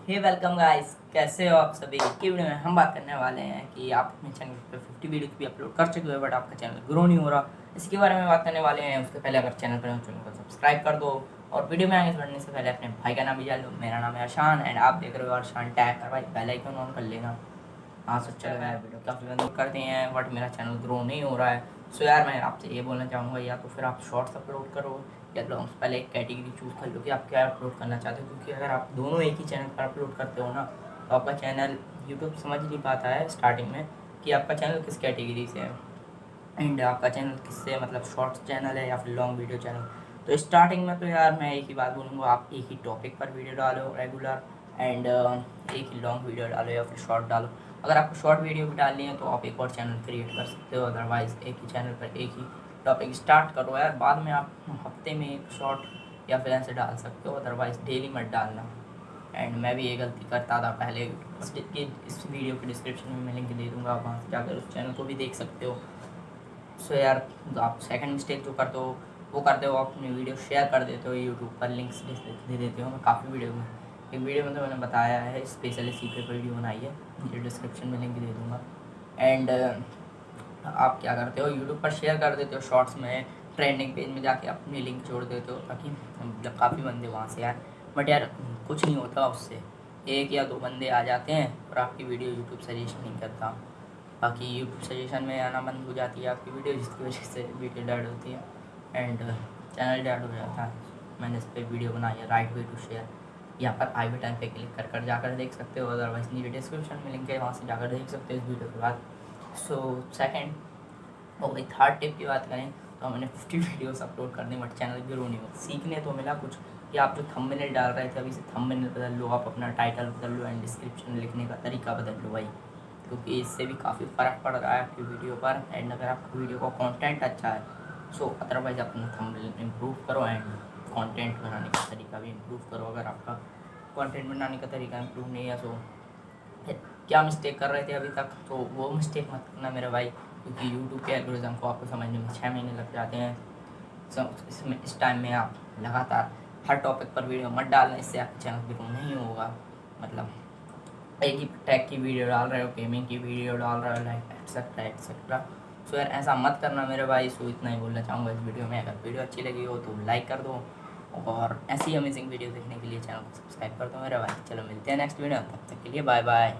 हे welcome guys कैसे हो आप सभी? की वीडियो में हम बात करने वाले हैं कि आप अपने चैनल पर 50 वीडियो भी अपलोड कर चुके हो बट आपका चैनल ग्रो नहीं हो रहा। इसके बारे में बात करने वाले हैं। उसके पहले अगर चैनल पर हो चैनल को सब्सक्राइब कर दो और वीडियो में आगे बढ़ने से पहले अपने भाई का नाम भी जान लो। मेरा नाम है अरशान एंड आप देख रहे हो अरशान टैग कर भाई। पहले आइकन ऑन कर लेना। हाँ सो चल रहा है वीडियो काफ़ी करते हैं बट मेरा चैनल ग्रो नहीं हो रहा है। सो यार, मैं आपसे ये बोलना चाहूँगा, या तो फिर आप शॉर्ट्स अपलोड करो या पहले एक कैटेगरी चूज़ कर लो कि आप क्या अपलोड करना चाहते हो, क्योंकि अगर आप दोनों एक ही चैनल पर अपलोड करते हो ना तो आपका चैनल यूट्यूब समझ नहीं पाता है स्टार्टिंग में कि आपका चैनल किस कैटेगरी से है। एंड आपका चैनल किससे मतलब शॉर्ट्स चैनल है या फिर लॉन्ग वीडियो चैनल तो स्टार्टिंग में तो यार मैं एक ही बात बोलूँगा, आप एक ही टॉपिक पर वीडियो डालो रेगुलर एंड एक ही लॉन्ग वीडियो डालो या फिर शॉर्ट डालो। अगर आपको शॉर्ट वीडियो भी डालनी है तो आप एक और चैनल क्रिएट कर सकते हो अदरवाइज़ एक ही चैनल पर एक ही टॉपिक स्टार्ट करो यार। बाद में आप हफ़्ते में एक शॉर्ट या फिर ऐसे डाल सकते हो अदरवाइज़ डेली मत डालना। एंड मैं भी ये गलती करता था पहले कि इस वीडियो के डिस्क्रिप्शन में मैं लिंक दे दूँगा, आप वहाँ से जाकर उस चैनल को भी देख सकते हो। सो यार, आप सेकंड मिस्टेक जो करते हो, वो करते हो, आप अपनी वीडियो शेयर कर देते हो यूट्यूब पर लिंक्स दे देते हो। मैं काफ़ी वीडियो में, एक वीडियो में तो मैंने बताया है स्पेशली पे वीडियो बनाई है ये डिस्क्रिप्शन में लिंक दे दूँगा। एंड आप क्या करते हो? यूट्यूब पर शेयर कर देते हो शॉर्ट्स में ट्रेंडिंग पेज में जाके अपनी लिंक जोड़ देते हो, ताकि मतलब काफ़ी बंदे वहाँ से आए। बट यार, कुछ नहीं होता उससे। एक या दो बंदे आ जाते हैं और आपकी वीडियो यूट्यूब सजेशन नहीं करता। बाकी यूट्यूब सजेशन में आना बंद हो जाती है आपकी वीडियो जिसकी वजह से वीडियो डेड होती है। एंड चैनल डेड हो जाता है। मैंने इस पर वीडियो बनाई है राइट वे टू शेयर यहाँ पर आई बटन पे क्लिक कर कर जाकर देख सकते हो। अदरवाइज़ नीचे डिस्क्रिप्शन में लिंक है, वहाँ से जाकर देख सकते हो इस वीडियो के बाद। सो सेकेंड और भाई थर्ड टिप की बात करें तो मैंने फिफ्टी वीडियोस अपलोड कर दी बट चैनल ग्रो नहीं हो सीखने तो मिला कुछ, कि आप जो थंबनेल डाल रहे थे, अभी से थंबनेल बदल लो, आप अपना टाइटल बदल लो एंड डिस्क्रिप्शन लिखने का तरीका बदल लो भाई। क्योंकि इससे भी काफ़ी फ़र्क पड़ रहा है आपकी वीडियो पर एंड अगर आपकी वीडियो का कंटेंट अच्छा है सो अदरवाइज़ अपना थंबनेल इम्प्रूव करो एंड कंटेंट बनाने का तरीका भी इम्प्रूव करो। अगर आपका कंटेंट बनाने का तरीका इम्प्रूव नहीं है तो क्या मिस्टेक कर रहे थे अभी तक? तो वो मिस्टेक मत करना मेरे भाई, क्योंकि यूट्यूब के एल्गोरिज्म को आपको समझने में छः महीने लग जाते हैं। इसमें, इस टाइम में आप लगातार हर टॉपिक पर वीडियो मत डालना, इससे आपका चैनल ग्रो नहीं होगा। मतलब एक ही टैग की वीडियो डाल रहे हो गेमिंग की वीडियो डाल रहे हो लाइक एक्सेट्रा एक्सेट्रा सो यार, ऐसा मत करना मेरे भाई। सो इतना ही बोलना चाहूँगा इस वीडियो में। अगर वीडियो अच्छी लगी हो तो लाइक कर दो। और ऐसी अमेजिंग वीडियो देखने के लिए चैनल को सब्सक्राइब कर दो मेरे भाई। चलो, मिलते हैं नेक्स्ट वीडियो तब तक के लिए बाय बाय